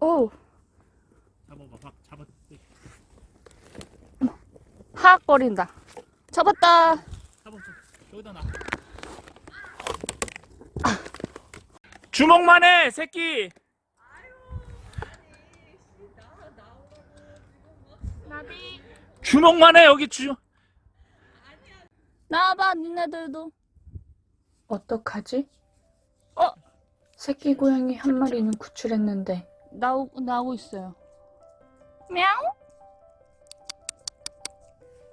오, 잡아봐 박 잡아 하악거린다. 잡았다. 잡아 여기다 놔 주먹만 해 새끼 나비. 주먹만 해 여기 주 나와봐, 니네들도. 어떡하지? 어? 새끼 고양이 한 마리는 구출했는데 나오고, 나오고 있어요. мя우.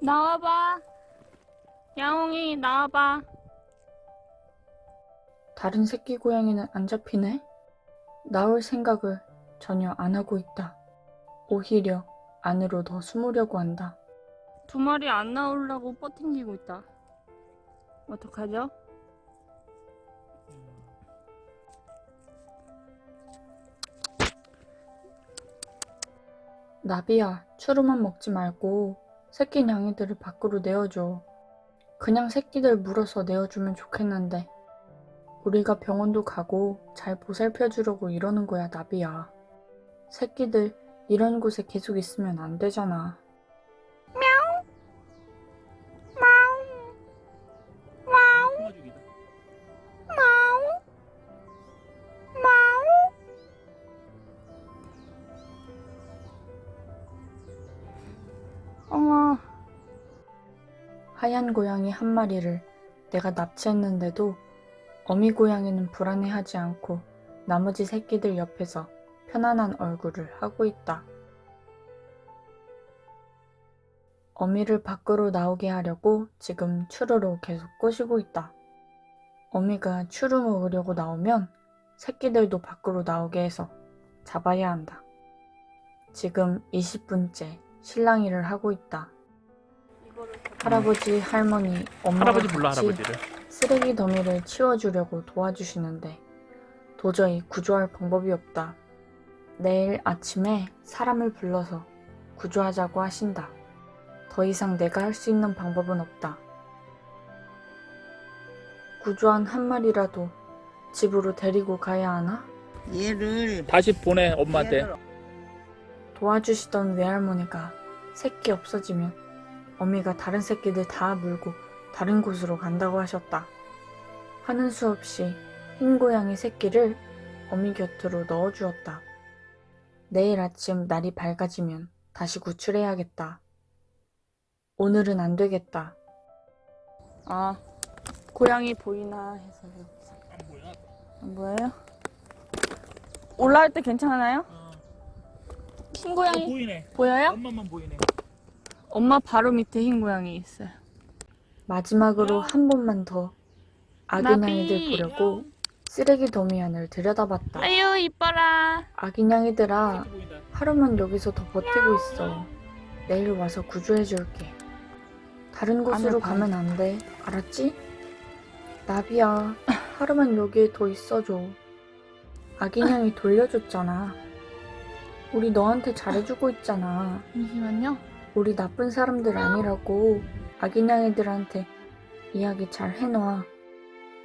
나와봐. 야옹이, 나와봐. 다른 새끼 고양이는 안 잡히네? 나올 생각을 전혀 안 하고 있다. 오히려 안으로 더 숨으려고 한다. 두 마리 안 나오려고 뻗팅기고 있다. 어떡하죠? 나비야, 추루만 먹지 말고 새끼 냥이들을 밖으로 내어줘. 그냥 새끼들 물어서 내어주면 좋겠는데. 우리가 병원도 가고 잘 보살펴주려고 이러는 거야, 나비야. 새끼들 이런 곳에 계속 있으면 안 되잖아. 하얀 고양이 한 마리를 내가 납치했는데도 어미 고양이는 불안해하지 않고 나머지 새끼들 옆에서 편안한 얼굴을 하고 있다. 어미를 밖으로 나오게 하려고 지금 추루로 계속 꼬시고 있다. 어미가 추루 먹으려고 나오면 새끼들도 밖으로 나오게 해서 잡아야 한다. 지금 20분째 실랑이를 하고 있다. 할아버지, 할머니, 엄마가 할아버지 불러 같이 할아버지를 쓰레기 더미를 치워주려고 도와주시는데 도저히 구조할 방법이 없다. 내일 아침에 사람을 불러서 구조하자고 하신다. 더 이상 내가 할 수 있는 방법은 없다. 구조한 한 마리라도 집으로 데리고 가야 하나? 얘를 다시 보내 엄마한테 얘를 도와주시던 외할머니가 새끼 없어지면 어미가 다른 새끼들 다 물고 다른 곳으로 간다고 하셨다. 하는 수 없이 흰 고양이 새끼를 어미 곁으로 넣어주었다. 내일 아침 날이 밝아지면 다시 구출해야겠다. 오늘은 안 되겠다. 아, 고양이 보이나 해서요. 안 보여 안 보여요? 올라갈 때 괜찮아요? 어. 흰 어, 고양이 보이네 보여요? 엄마만 보이네 엄마 바로 밑에 흰 고양이 있어요. 마지막으로 한 번만 더 아기냥이들. 보려고 쓰레기 더미 안을 들여다봤다. 아유 이뻐라. 아기냥이들아, 하루만 여기서 더 버티고 있어. 내일 와서 구조해줄게. 다른 곳으로. 가면 안 돼. 알았지? 나비야, 하루만 여기에 더 있어줘. 아기냥이 돌려줬잖아. 우리 너한테 잘해주고 있잖아. 잠시만요. 우리 나쁜 사람들 아니라고 아기냥이들한테 이야기 잘 해놔.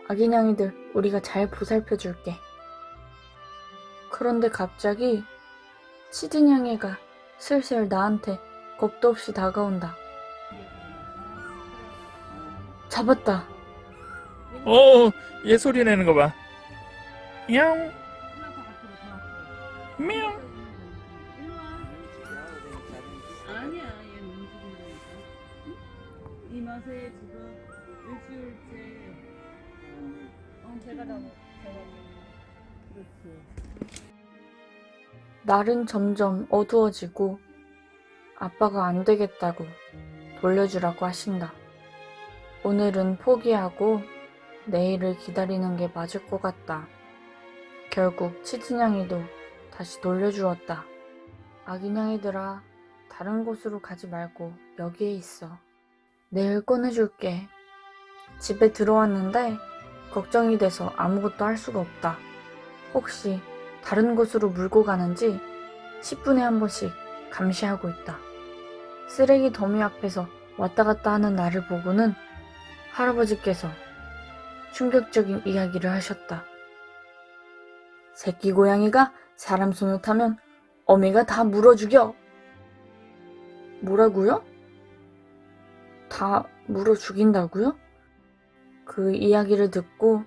아기냥이들 우리가 잘 보살펴줄게. 그런데 갑자기 치즈냥이가 슬슬 나한테 겁도 없이 다가온다. 잡았다. 어얘 소리 내는 거봐 야 맛에 지금 일주일째 어다 그렇지 날은 점점 어두워지고 아빠가 안 되겠다고 돌려주라고 하신다. 오늘은 포기하고 내일을 기다리는 게 맞을 것 같다. 결국 치즈냥이도 다시 돌려주었다. 아기냥이들아, 다른 곳으로 가지 말고 여기에 있어. 내일 꺼내줄게. 집에 들어왔는데 걱정이 돼서 아무것도 할 수가 없다. 혹시 다른 곳으로 물고 가는지 10분에 한 번씩 감시하고 있다. 쓰레기 더미 앞에서 왔다 갔다 하는 나를 보고는 할아버지께서 충격적인 이야기를 하셨다. 새끼 고양이가 사람 손을 타면 어미가 다 물어 죽여. 뭐라고요? 다 물어 죽인다고요? 그 이야기를 듣고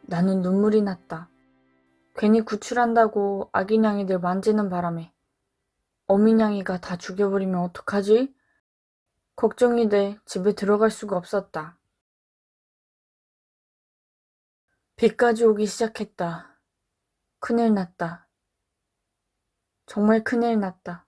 나는 눈물이 났다. 괜히 구출한다고 아기냥이들 만지는 바람에 어미냥이가 다 죽여버리면 어떡하지? 걱정이 돼 집에 들어갈 수가 없었다. 비까지 오기 시작했다. 큰일 났다. 정말 큰일 났다.